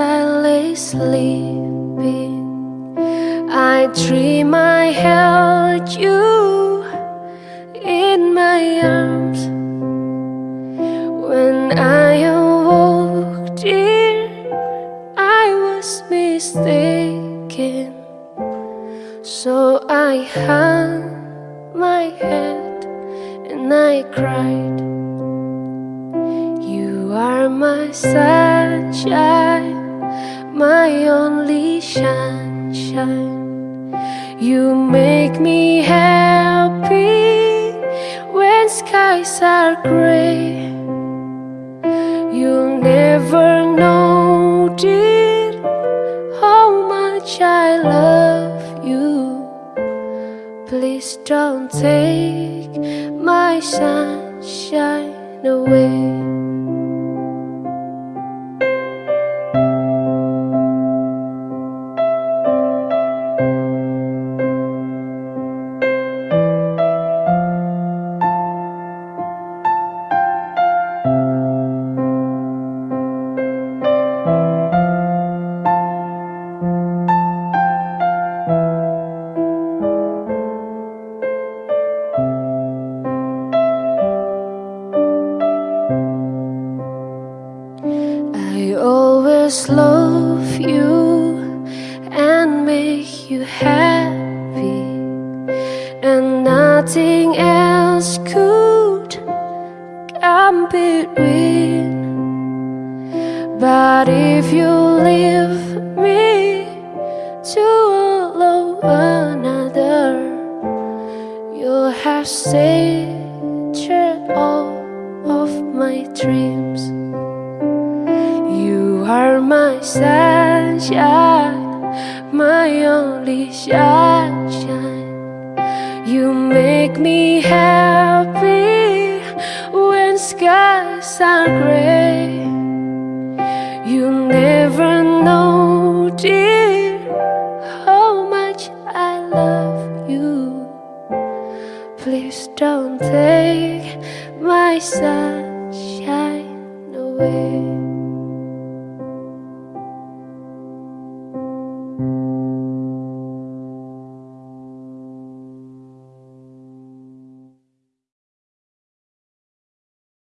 I lay sleeping, I dream I held you in my arms. When I awoke, dear, I was mistaken. So I hung my head and I cried. You are my sunshine, my only sunshine. You make me happy when skies are gray. You'll never know, dear, how much I love you. Please don't take my sunshine away. I always love you and make you happy, and nothing else could come between. But if you leave me to love another, you'll have saved all of my dreams. Are my sunshine, my only sunshine. You make me happy when skies are gray. You never know, dear, how much I love you. Please don't take my sunshine